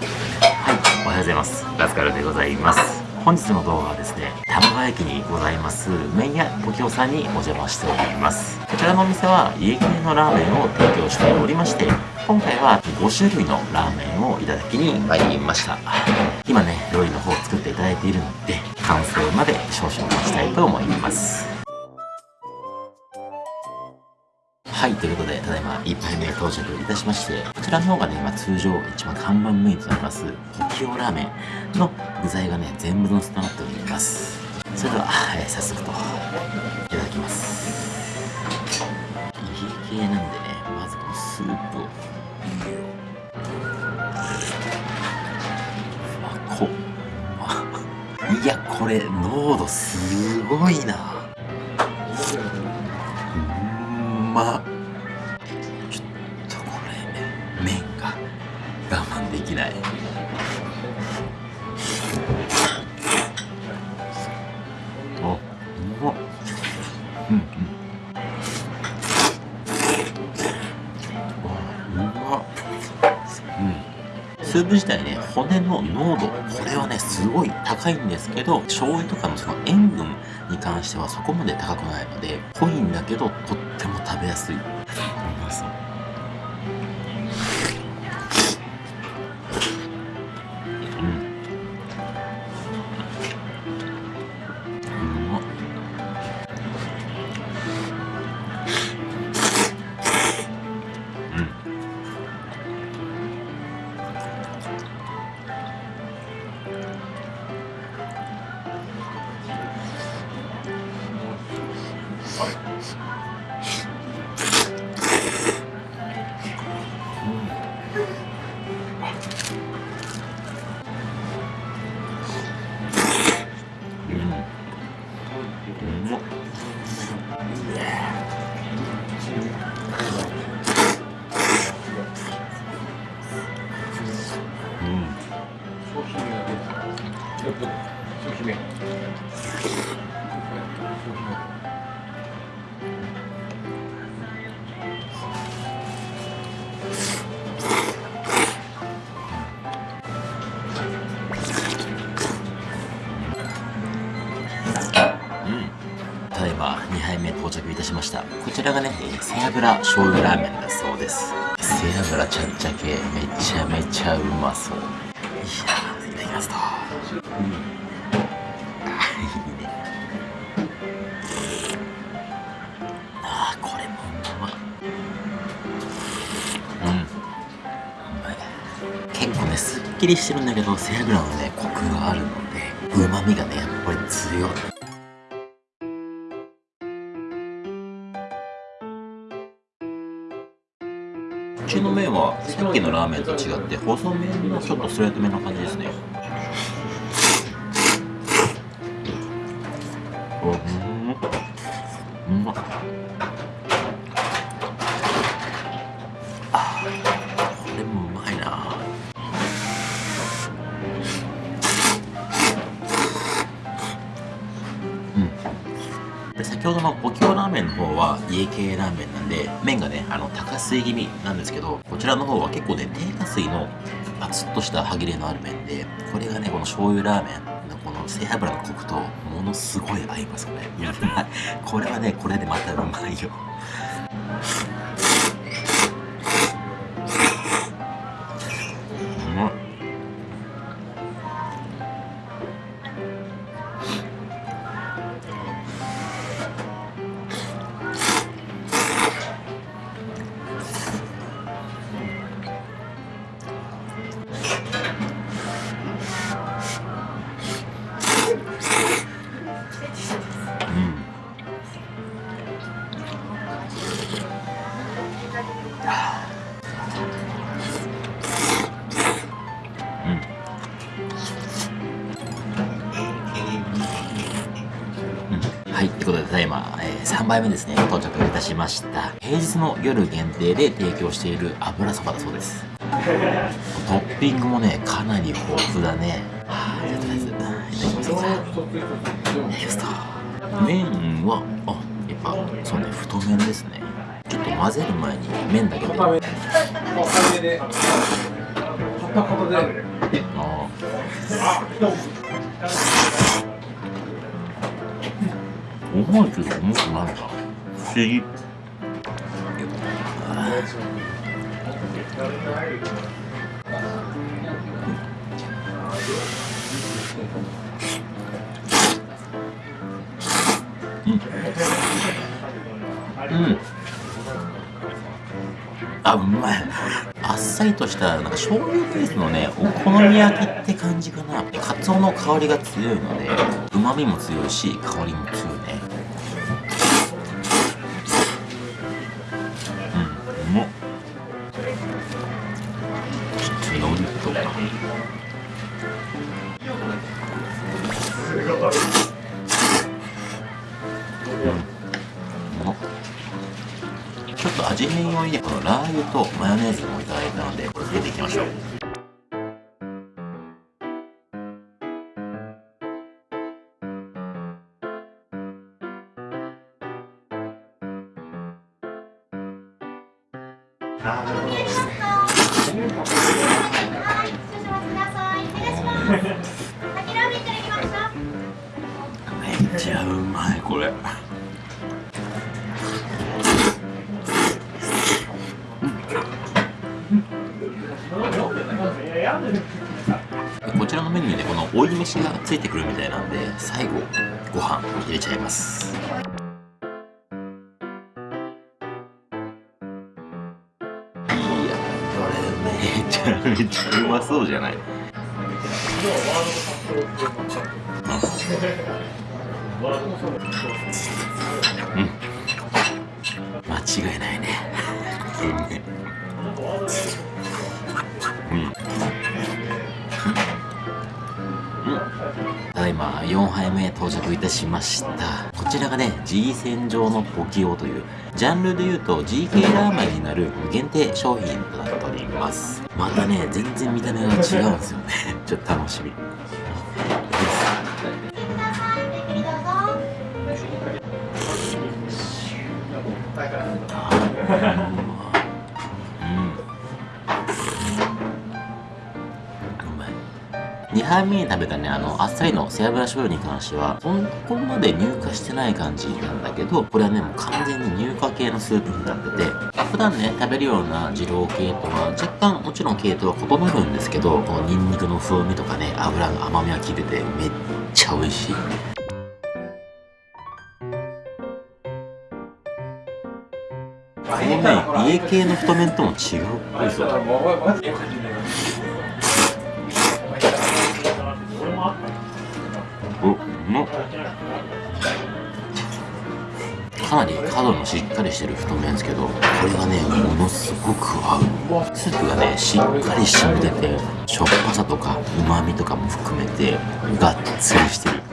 はいおはようございます。ラスカルでございます。本日の動画はですね玉川駅にございます麺屋ポキオさんにお邪魔しております。こちらのお店は家系のラーメンを提供しておりまして今回は5種類のラーメンをいただきに参りました。今ね料理の方を作っていただいているので完成まで少々待ちたいと思います。はいということでただいま1杯目到着いたしましてこちらの方がね、まあ、通常一番看板メインとなりますポキオラーメンの具材がね全部のせとなっております。それでは、えー、早速といただきます。家系なんでねまずこのスープを。いやこれ濃度すごいな。うんま粒自体ね骨の濃度これはねすごい高いんですけど醤油とかのその塩分に関してはそこまで高くないので濃いんだけどとっても食べやすいうまそう商品名。商品名。到着いたしました。こちらがねえー背脂醤油ラーメンだそうです。背脂ちゃっちゃけめちゃめちゃうまそう。いやーいただきますとうんあい。いねあーこれもうまうん。うまい結構ねすっきりしてるんだけど背脂のねコクがあるのでうまみがねやっぱり強いちの麺はさっきのラーメンと違って細麺のちょっとストレートめな感じですね。うん。うまっあこれもうまいな。うん。で先ほどの方は家系ラーメンなんで麺がねあの高水気味なんですけどこちらの方は結構ね低下水のパツッとした歯切れのある麺でこれがねこの醤油ラーメンのこの背脂のコクとものすごい合いますこれ これはねこれでまたうまいよはい、ということで、ただいま、えー3杯目ですね、到着いたしました。平日の夜限定で提供している油そばだそうです。トッピングもね、かなり豊富だね。はあ、じゃあとりあえず、いただきます。いただきますと。麺は、あ、やっぱ、そうね、太麺ですね。ちょっと混ぜる前に麺だけで。固めで。固片言であー重いけど重くないな不思議。うん。あうまい。あっさりとしたなんか醤油ベースのねお好み焼きって感じかな。カツオの香りが強いのでうまみも強いし香りも強い。ちょっと味変用にねこのラー油とマヨネーズもい。ただい。たのでこれ入れてい。きましょうはい、ちゃうまいこれ。こちらのメニューでこの追い飯がついてくるみたいなんで最後ご飯入れちゃいます。いやこれめちゃめちゃうまそうじゃない。うん。間違いないね。うめえうん。ただいま4杯目到着いたしました。こちらがね G 戦場のポキオというジャンルで言うと GK ラーメンになる限定商品となっております。またね全然見た目が違うんですよね。ちょっと楽しみ。2杯目に食べたね。あのあっさりの背脂醤油に関してはそこまで乳化してない感じなんだけどこれはねもう完全に乳化系のスープになってて普段ね食べるような二郎系とは若干もちろん系統は異なるんですけどこのニンニクの風味とかね油の甘みが効いててめっちゃ美味しい。このね家系の太麺とも違うっぽいぞの。かなり角のしっかりしてる太麺ですけどこれがねものすごく合う。スープがねしっかり染みててしょっぱさとかうまみとかも含めてがっつりしてる。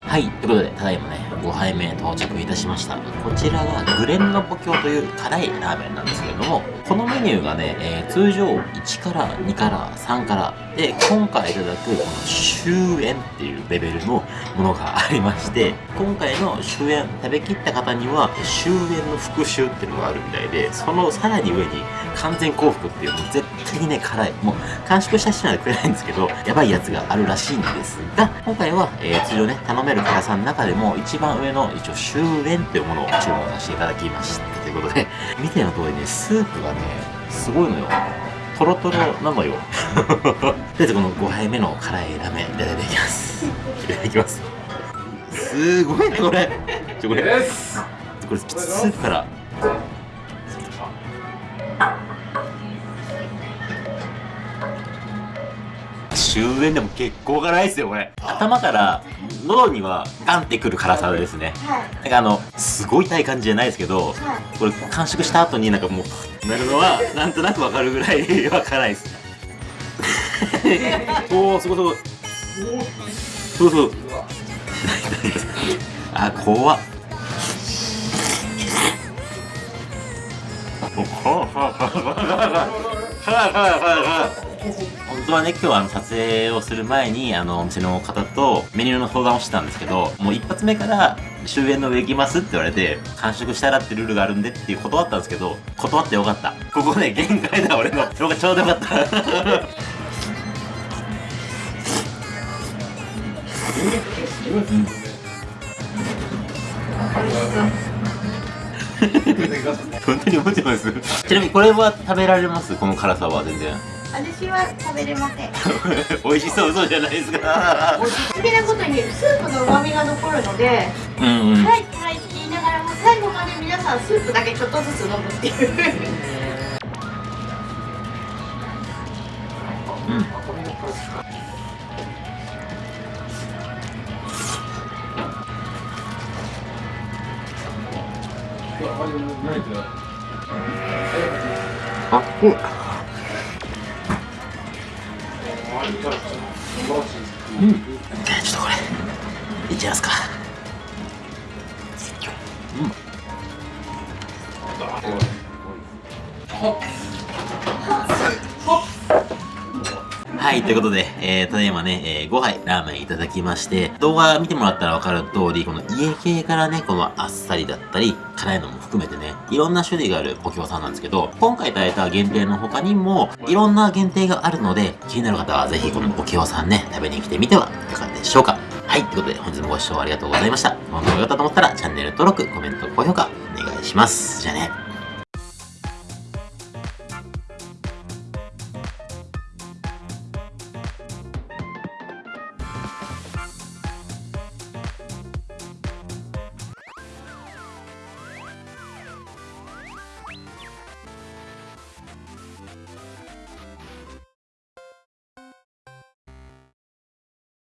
はい、ということで、ただいまね、5杯目到着いたしました。こちらがグレンのポキョという辛いラーメンなんですけれども、このメニューがね、えー通常1から2から3から、で、今回いただくこの終焉っていうレベルのものがありまして、今回の終焉食べきった方には、終焉の復習っていうのがあるみたいで、そのさらに上に完全幸福っていう、もう絶対にね、辛い。もう完食した人には食えないんですけど、やばいやつがあるらしいんですが、今回は、えー通常ね、頼める辛さの中でも一番上の一応終焉というものを注文させていただきましたということで、見ての通りね、スープがね、すごいのよ。トロトロなのよ。とりあえずこの5杯目の辛いラーメンいただいていきます。いただきます。すごいね、これ。ちょ、これ。ですこれスープから終焉でも結構辛いですよこれ。頭から喉にはガンってくる辛さですね。はい。なんかあのすごい痛い感じじゃないですけどはい。これ完食した後になんかもうなるのはなんとなくわかるぐらいは辛いです。おおすごいすごい。そうそうあ怖っ。お辛い辛い辛い辛い辛本当はね今日はあの撮影をする前にあのお店の方とメニューの相談をしてたんですけどもう一発目から終焉の上行きますって言われて完食したらってルールがあるんでっていう断ったんですけど断ってよかった。ここね限界だ俺の。それがちょうどよかった。本当に思ってます？ちなみにこれは食べられます？この辛さは全然私は食べれません。美味しそうそうじゃないですか。好きなことにスープの旨味が残るのでうんうん。はいはいって言いながらも最後まで皆さんスープだけちょっとずつ飲むっていううん。あっこうん。ちょっとこれいっちゃいますか。はい、ということで、えー、ただいまね、えー5杯ラーメンいただきまして、動画見てもらったらわかる通り、この家系からね、このあっさりだったり、辛いのも含めてね、いろんな種類があるポキオさんなんですけど、今回いただいた限定の他にも、いろんな限定があるので、気になる方はぜひこのポキオさんね、食べに来てみてはいかがでしょうか。はい、ということで本日もご視聴ありがとうございました。この動画が良かったと思ったら、チャンネル登録、コメント、高評価、お願いします。じゃあね。